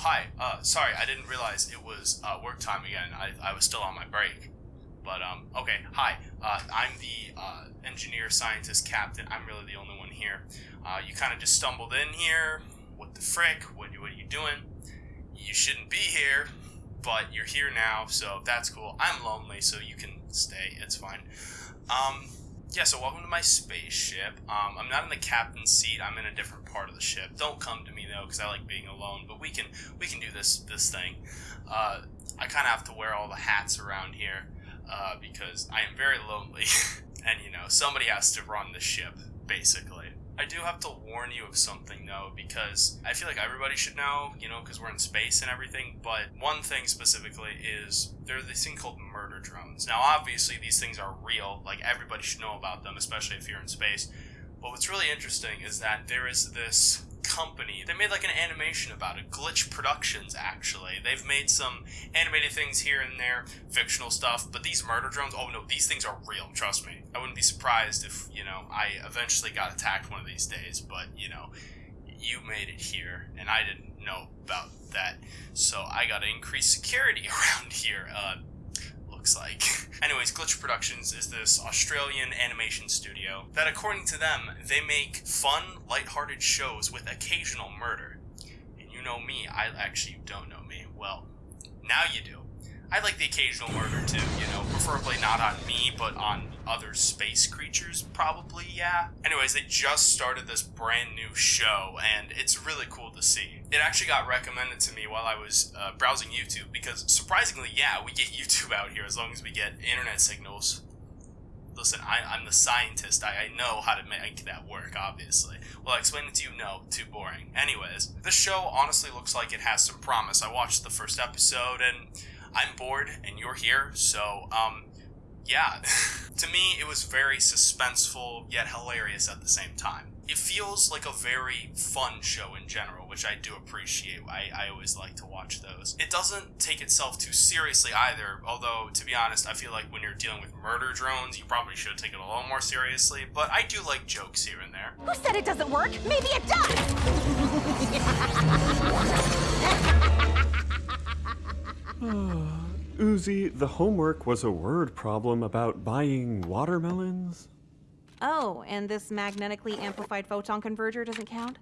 hi. Uh, sorry, I didn't realize it was uh, work time again. I, I was still on my break. But, um, okay, hi. Uh, I'm the uh, engineer, scientist, captain. I'm really the only one here. Uh, you kind of just stumbled in here. What the frick? What, what are you doing? You shouldn't be here, but you're here now, so that's cool. I'm lonely, so you can stay. It's fine. Um, yeah, so welcome to my spaceship. Um, I'm not in the captain's seat. I'm in a different part of the ship. Don't come to me though, because I like being alone. But we can we can do this this thing. Uh, I kind of have to wear all the hats around here uh, because I am very lonely, and you know somebody has to run the ship basically. I do have to warn you of something though, because I feel like everybody should know, you know, because we're in space and everything. But one thing specifically is there's this thing called murder drones. Now, obviously, these things are real. Like everybody should know about them, especially if you're in space. But what's really interesting is that there is this company. They made like an animation about it. Glitch Productions, actually. They've made some animated things here and there, fictional stuff, but these murder drones, oh no, these things are real, trust me. I wouldn't be surprised if, you know, I eventually got attacked one of these days, but, you know, you made it here, and I didn't know about that. So I gotta increase security around here. Uh, looks like. Anyways, Glitch Productions is this Australian animation studio that, according to them, they make fun, light-hearted shows with occasional murder. And you know me, I actually don't know me. Well, now you do. I like the occasional murder too, you know, preferably not on me, but on other space creatures, probably, yeah. Anyways, they just started this brand new show, and it's really cool to see. It actually got recommended to me while I was uh, browsing YouTube, because surprisingly, yeah, we get YouTube out here as long as we get internet signals. Listen, I, am the scientist. I, I know how to make that work, obviously. Well, I explain it to you, no, too boring. Anyways, this show honestly looks like it has some promise. I watched the first episode, and I'm bored and you're here, so um, yeah. to me, it was very suspenseful yet hilarious at the same time. It feels like a very fun show in general, which I do appreciate. I, I always like to watch those. It doesn't take itself too seriously either, although, to be honest, I feel like when you're dealing with murder drones, you probably should take it a little more seriously, but I do like jokes here and there. Who said it doesn't work? Maybe it does! Hmm. Uzi, the homework was a word problem about buying watermelons. Oh, and this magnetically amplified photon converger doesn't count?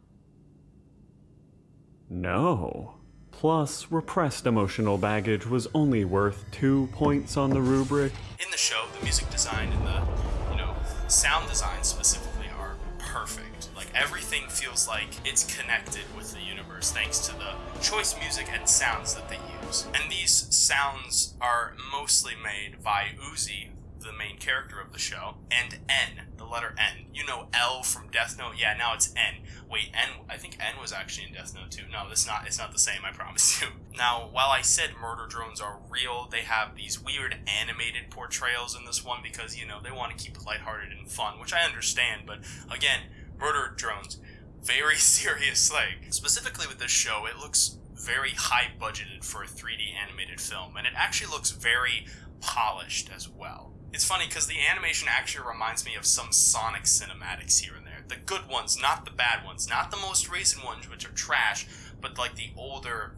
No. Plus, repressed emotional baggage was only worth two points on the rubric. In the show, the music design and the, you know, sound design specifically are perfect. Like, everything feels like it's connected with the universe thanks to the choice music and sounds that they use sounds. And these sounds are mostly made by Uzi, the main character of the show, and N, the letter N. You know L from Death Note? Yeah, now it's N. Wait, N, I think N was actually in Death Note too. No, it's not, it's not the same, I promise you. Now, while I said murder drones are real, they have these weird animated portrayals in this one because, you know, they want to keep it lighthearted and fun, which I understand, but again, murder drones, very serious thing. Specifically with this show, it looks very high budgeted for a 3D animated film, and it actually looks very polished as well. It's funny because the animation actually reminds me of some Sonic cinematics here and there. The good ones, not the bad ones, not the most recent ones, which are trash, but like the older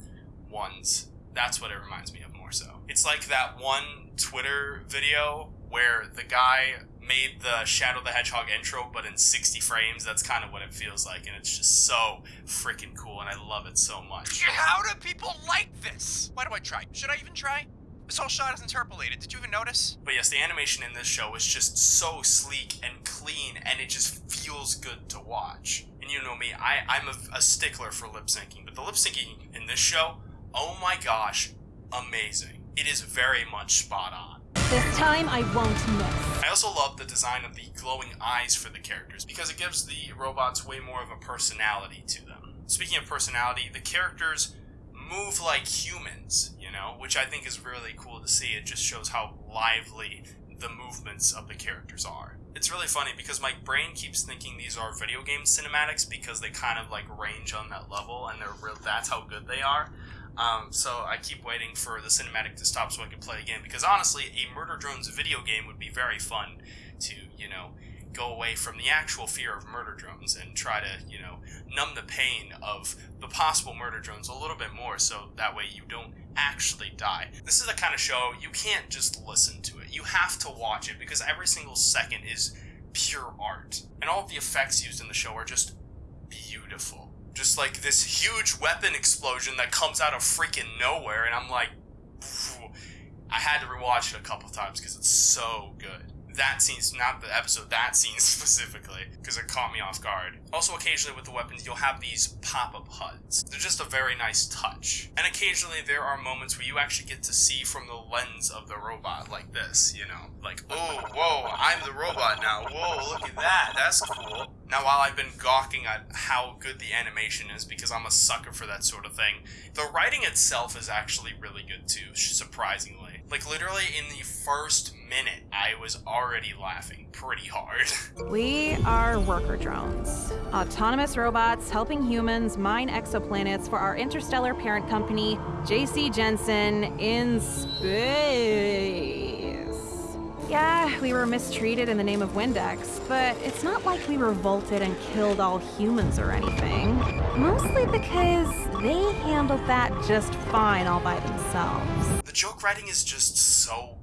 ones. That's what it reminds me of so. It's like that one Twitter video where the guy made the Shadow the Hedgehog intro, but in 60 frames. That's kind of what it feels like, and it's just so freaking cool, and I love it so much. How do people like this? Why do I try? Should I even try? This whole shot is interpolated. Did you even notice? But yes, the animation in this show is just so sleek and clean, and it just feels good to watch. And you know me, I, I'm a, a stickler for lip syncing, but the lip syncing in this show, oh my gosh, amazing. It is very much spot on. This time I won't miss. I also love the design of the glowing eyes for the characters because it gives the robots way more of a personality to them. Speaking of personality, the characters move like humans, you know, which I think is really cool to see. It just shows how lively the movements of the characters are. It's really funny because my brain keeps thinking these are video game cinematics because they kind of like range on that level and they're real that's how good they are. Um, so I keep waiting for the cinematic to stop so I can play again because honestly, a Murder Drones video game would be very fun to, you know, go away from the actual fear of murder drones and try to, you know, numb the pain of the possible murder drones a little bit more so that way you don't actually die. This is the kind of show you can't just listen to it. You have to watch it because every single second is pure art. And all the effects used in the show are just beautiful. Just like this huge weapon explosion that comes out of freaking nowhere, and I'm like, I had to rewatch it a couple times because it's so good that scene, not the episode, that scene specifically, because it caught me off guard. Also, occasionally with the weapons, you'll have these pop-up HUDs. They're just a very nice touch. And occasionally there are moments where you actually get to see from the lens of the robot, like this, you know? Like, oh, whoa, I'm the robot now. Whoa, look at that. That's cool. Now, while I've been gawking at how good the animation is, because I'm a sucker for that sort of thing, the writing itself is actually really good too, surprisingly. Like, literally in the first minute, I was already laughing pretty hard. We are worker drones, autonomous robots helping humans mine exoplanets for our interstellar parent company, JC Jenson, in space. We were mistreated in the name of Windex, but it's not like we revolted and killed all humans or anything. Mostly because they handled that just fine all by themselves. The joke writing is just so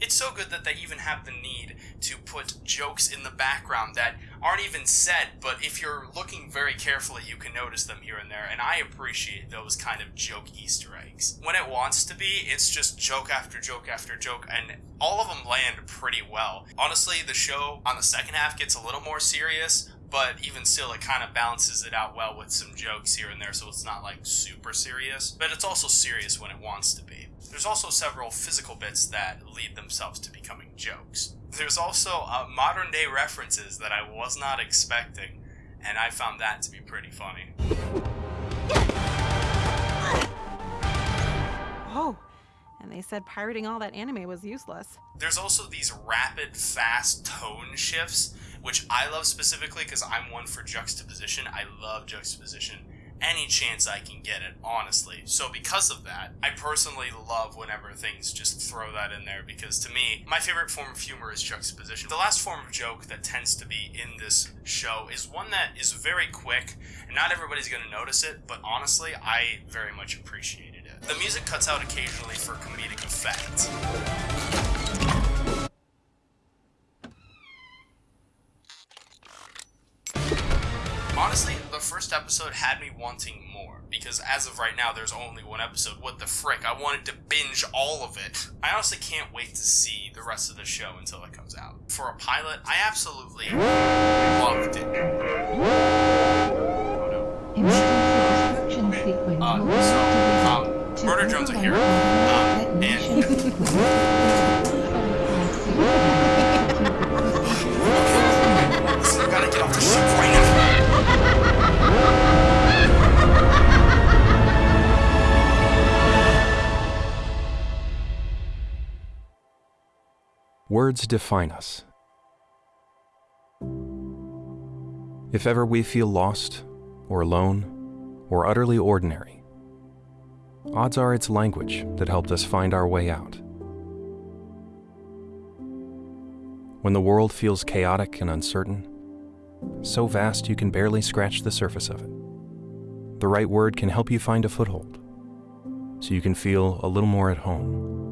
It's so good that they even have the need to put jokes in the background that aren't even said, but if you're looking very carefully, you can notice them here and there, and I appreciate those kind of joke Easter eggs. When it wants to be, it's just joke after joke after joke, and all of them land pretty well. Honestly, the show on the second half gets a little more serious, but even still it kind of balances it out well with some jokes here and there so it's not like super serious. But it's also serious when it wants to be. There's also several physical bits that lead themselves to becoming jokes. There's also uh, modern day references that i was not expecting and i found that to be pretty funny. Oh and they said pirating all that anime was useless. There's also these rapid, fast tone shifts, which I love specifically because I'm one for juxtaposition. I love juxtaposition any chance I can get it, honestly. So because of that, I personally love whenever things just throw that in there because to me, my favorite form of humor is juxtaposition. The last form of joke that tends to be in this show is one that is very quick and not everybody's going to notice it, but honestly, I very much appreciate it. The music cuts out occasionally for comedic effect. honestly, the first episode had me wanting more because as of right now, there's only one episode. What the frick? I wanted to binge all of it. I honestly can't wait to see the rest of the show until it comes out. For a pilot, I absolutely loved it. Uh, so, Murder Drones are here, um, and... I gotta get off the ship right now. Words define us. If ever we feel lost, or alone, or utterly ordinary, odds are it's language that helped us find our way out. When the world feels chaotic and uncertain, so vast you can barely scratch the surface of it, the right word can help you find a foothold, so you can feel a little more at home.